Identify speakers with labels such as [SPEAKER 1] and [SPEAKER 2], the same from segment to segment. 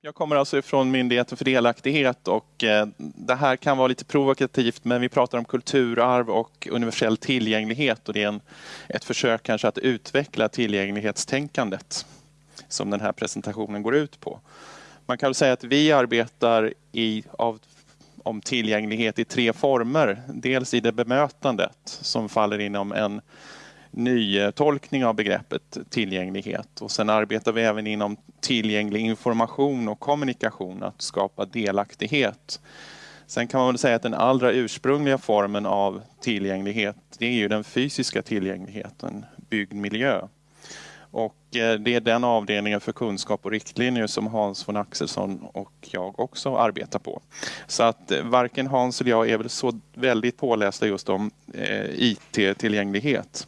[SPEAKER 1] Jag kommer alltså ifrån Myndigheten för delaktighet och eh, det här kan vara lite provokativt men vi pratar om kulturarv och universell tillgänglighet och det är en, ett försök kanske att utveckla tillgänglighetstänkandet som den här presentationen går ut på. Man kan säga att vi arbetar i, av, om tillgänglighet i tre former. Dels i det bemötandet som faller inom en ny tolkning av begreppet tillgänglighet och sen arbetar vi även inom tillgänglig information och kommunikation, att skapa delaktighet. Sen kan man väl säga att den allra ursprungliga formen av tillgänglighet, det är ju den fysiska tillgängligheten, byggd miljö. Och eh, det är den avdelningen för kunskap och riktlinjer som Hans von Axelsson och jag också arbetar på. Så att eh, varken Hans eller jag är väl så väldigt pålästa just om eh, IT-tillgänglighet.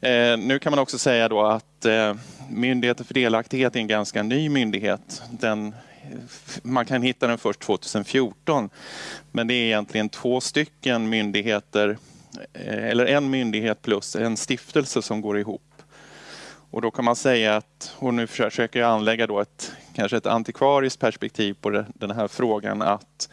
[SPEAKER 1] Eh, nu kan man också säga då att eh, Myndigheten för delaktighet är en ganska ny myndighet. Den, man kan hitta den först 2014. Men det är egentligen två stycken myndigheter, eh, eller en myndighet plus en stiftelse som går ihop. Och då kan man säga att, och nu försöker jag anlägga då ett, kanske ett antikvariskt perspektiv på den här frågan, att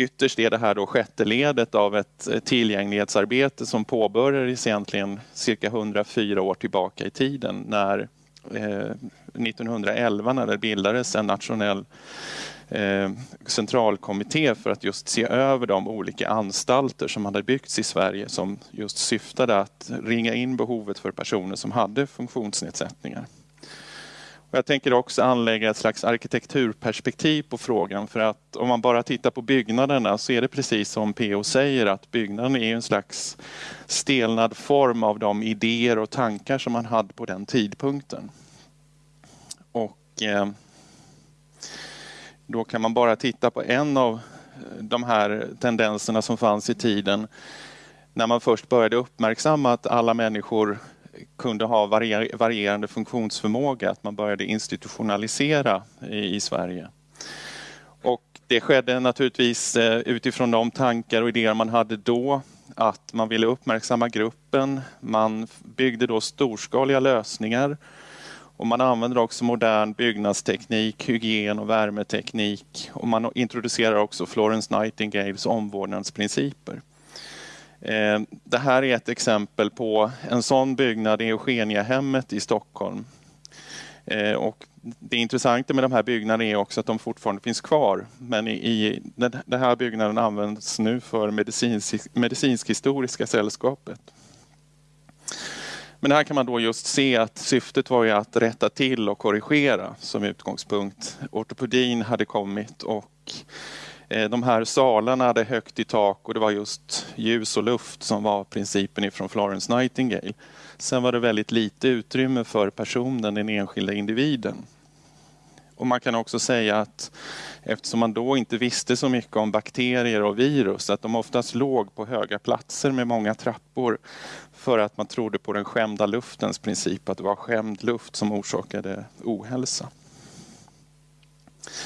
[SPEAKER 1] ytterst är det här då sjätte ledet av ett eh, tillgänglighetsarbete som påbörjades egentligen cirka 104 år tillbaka i tiden när eh, 1911 när det bildades en nationell eh, centralkommitté för att just se över de olika anstalter som hade byggts i Sverige som just syftade att ringa in behovet för personer som hade funktionsnedsättningar. Och jag tänker också anlägga ett slags arkitekturperspektiv på frågan för att om man bara tittar på byggnaderna så är det precis som PO säger att byggnaden är en slags stelnad form av de idéer och tankar som man hade på den tidpunkten. Och eh, då kan man bara titta på en av eh, de här tendenserna som fanns i tiden när man först började uppmärksamma att alla människor kunde ha varierande funktionsförmåga, att man började institutionalisera i, i Sverige. Och det skedde naturligtvis eh, utifrån de tankar och idéer man hade då, att man ville uppmärksamma gruppen. Man byggde då storskaliga lösningar och man använde också modern byggnadsteknik, hygien och värmeteknik och man introducerar också Florence Nightingales omvårdnadsprinciper. Eh, det här är ett exempel på en sån byggnad, i Eugeniahemmet i Stockholm. Eh, och det intressanta med de här byggnaderna är också att de fortfarande finns kvar. Men i, den här byggnaden används nu för medicinsk, medicinsk-historiska sällskapet. Men här kan man då just se att syftet var ju att rätta till och korrigera som utgångspunkt. Ortopedin hade kommit och Eh, de här salarna hade högt i tak och det var just ljus och luft som var principen ifrån Florence Nightingale. Sen var det väldigt lite utrymme för personen, den enskilda individen. Och man kan också säga att eftersom man då inte visste så mycket om bakterier och virus, att de oftast låg på höga platser med många trappor för att man trodde på den skämda luftens princip, att det var skämd luft som orsakade ohälsa.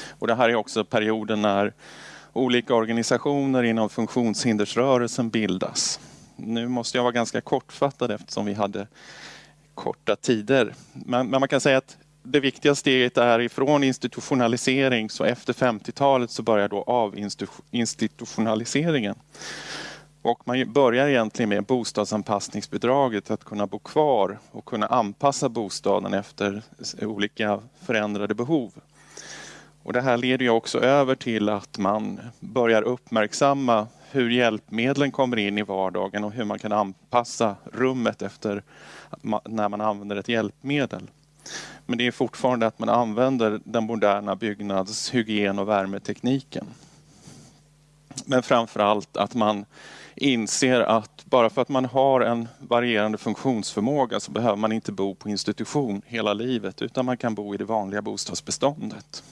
[SPEAKER 1] Och det här är också perioden när olika organisationer inom funktionshindersrörelsen bildas. Nu måste jag vara ganska kortfattad eftersom vi hade korta tider. Men, men man kan säga att det viktiga steget är ifrån institutionalisering så efter 50-talet så börjar då avinstitutionaliseringen. Och man börjar egentligen med bostadsanpassningsbidraget, att kunna bo kvar och kunna anpassa bostaden efter olika förändrade behov. Och det här leder ju också över till att man börjar uppmärksamma hur hjälpmedlen kommer in i vardagen och hur man kan anpassa rummet efter när man använder ett hjälpmedel. Men det är fortfarande att man använder den moderna byggnads-, hygien och värmetekniken. Men framför allt att man inser att bara för att man har en varierande funktionsförmåga så behöver man inte bo på institution hela livet utan man kan bo i det vanliga bostadsbeståndet.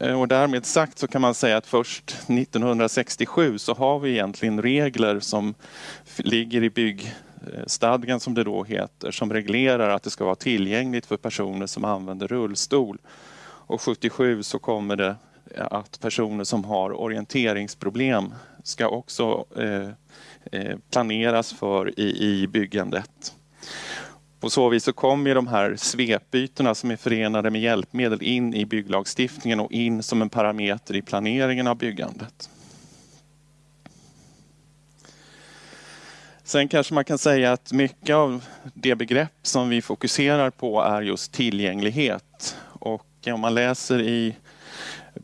[SPEAKER 1] Eh, och därmed sagt så kan man säga att först 1967 så har vi egentligen regler som ligger i byggstadgan som det då heter, som reglerar att det ska vara tillgängligt för personer som använder rullstol. Och 77 så kommer det att personer som har orienteringsproblem ska också eh, eh planeras för i, i byggandet. På så vis så kommer de här svepbytena som är förenade med hjälpmedel in i bygglagstiftningen och in som en parameter i planeringen av byggandet. Sen kanske man kan säga att mycket av det begrepp som vi fokuserar på är just tillgänglighet. Och om man läser i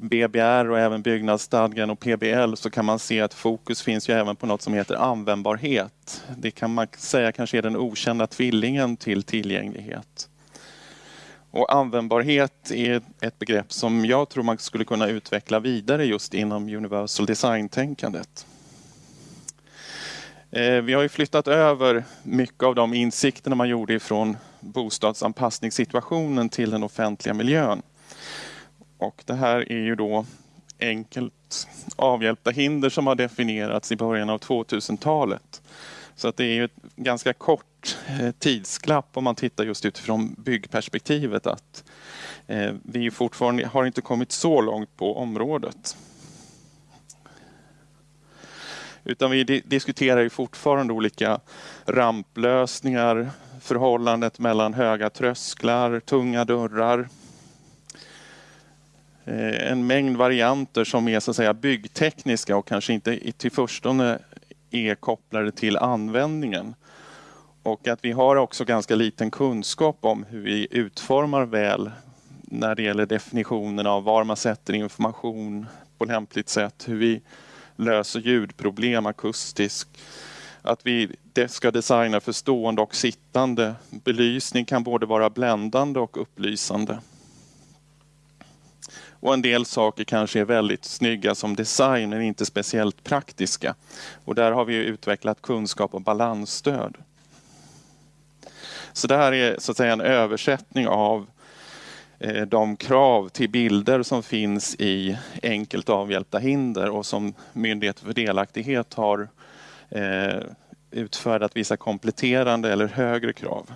[SPEAKER 1] BBR och även byggnadsstadgan och PBL så kan man se att fokus finns ju även på något som heter användbarhet. Det kan man säga kanske är den okända tvillingen till tillgänglighet. Och användbarhet är ett begrepp som jag tror man skulle kunna utveckla vidare just inom universal design-tänkandet. Eh, vi har ju flyttat över mycket av de insikterna man gjorde ifrån bostadsanpassningssituationen till den offentliga miljön. Och det här är ju då enkelt avhjälpta hinder som har definierats i början av 2000-talet. Så att det är ju ett ganska kort eh, tidsklapp tidsglapp om man tittar just utifrån byggperspektivet att eh, vi fortfarande har inte kommit så långt på området. Utan vi diskuterar ju fortfarande olika ramplösningar, förhållandet mellan höga trösklar, tunga dörrar. Eh, en mängd varianter som är så att säga byggtekniska och kanske inte till förstone är kopplade till användningen. Och att vi har också ganska liten kunskap om hur vi utformar väl när det gäller definitionen av var man sätter information på lämpligt sätt, hur vi löser ljudproblem akustiskt. Att vi ska designa för stående och sittande. Belysning kan både vara bländande och upplysande. Och en del saker kanske är väldigt snygga som design men inte speciellt praktiska. Och där har vi utvecklat kunskap och balansstöd. Så det här är så att säga en översättning av eh, de krav till bilder som finns i enkelt avhjälpta hinder och som Myndigheten för delaktighet har eh, utfärdat vissa kompletterande eller högre krav.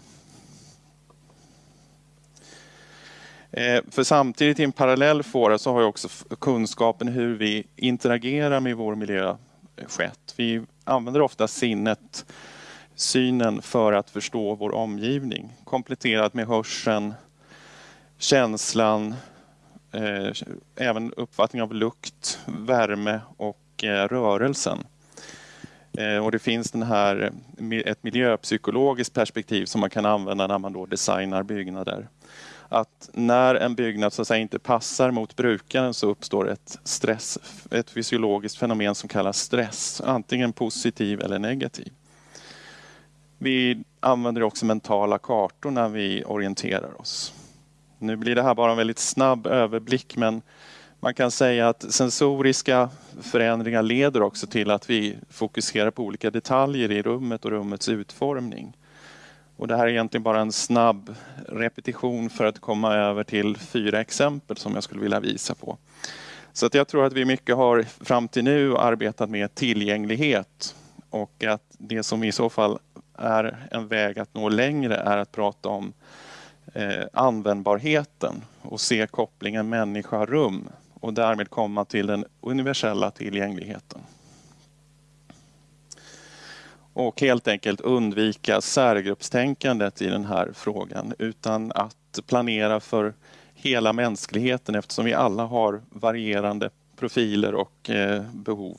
[SPEAKER 1] Eh, Eh, för samtidigt i en parallell fåra så har ju också kunskapen hur vi interagerar med vår miljö eh, skett. Vi använder ofta sinnet, synen för att förstå vår omgivning kompletterat med hörseln, känslan, eh, även uppfattning av lukt, värme och eh, rörelsen. Eh, och det finns den här, eh, ett miljöpsykologiskt perspektiv som man kan använda när man då designar byggnader. Att när en byggnad så att säga, inte passar mot brukaren så uppstår ett, stress, ett fysiologiskt fenomen som kallas stress, antingen positiv eller negativ. Vi använder också mentala kartor när vi orienterar oss. Nu blir det här bara en väldigt snabb överblick men man kan säga att sensoriska förändringar leder också till att vi fokuserar på olika detaljer i rummet och rummets utformning. Och det här är egentligen bara en snabb repetition för att komma över till fyra exempel som jag skulle vilja visa på. Så att jag tror att vi mycket har fram till nu arbetat med tillgänglighet och att det som i så fall är en väg att nå längre är att prata om eh, användbarheten och se kopplingen människa-rum och därmed komma till den universella tillgängligheten. Och helt enkelt undvika särgruppstänkandet i den här frågan utan att planera för hela mänskligheten eftersom vi alla har varierande profiler och eh, behov.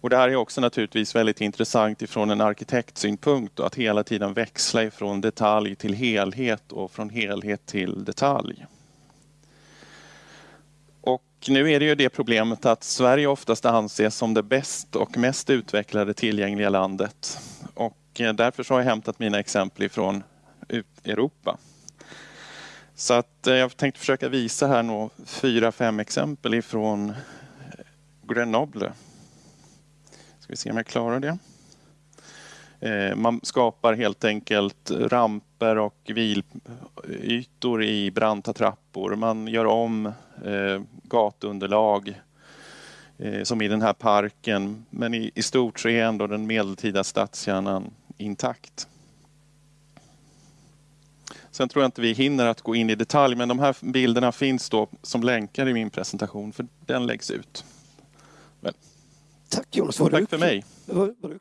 [SPEAKER 1] Och det här är också naturligtvis väldigt intressant ifrån en arkitektsynpunkt att hela tiden växla ifrån detalj till helhet och från helhet till detalj. Nu är det ju det problemet att Sverige oftast anses som det bäst och mest utvecklade tillgängliga landet. Och eh, därför så har jag hämtat mina exempel ifrån Europa. Så att eh, jag tänkte försöka visa här några fyra, fem exempel ifrån Grenoble Ska vi se om jag klarar det. Eh, man skapar helt enkelt ramper och vilytor i branta trappor. Man gör om eh, gatunderlag eh, som i den här parken. Men i stort så är ändå den medeltida stadskärnan intakt. Sen tror jag inte vi hinner att gå in i detalj men de här bilderna finns då som länkar i min presentation för den läggs ut.
[SPEAKER 2] Tack Jonas.
[SPEAKER 1] Tack för mig.
[SPEAKER 2] Var, var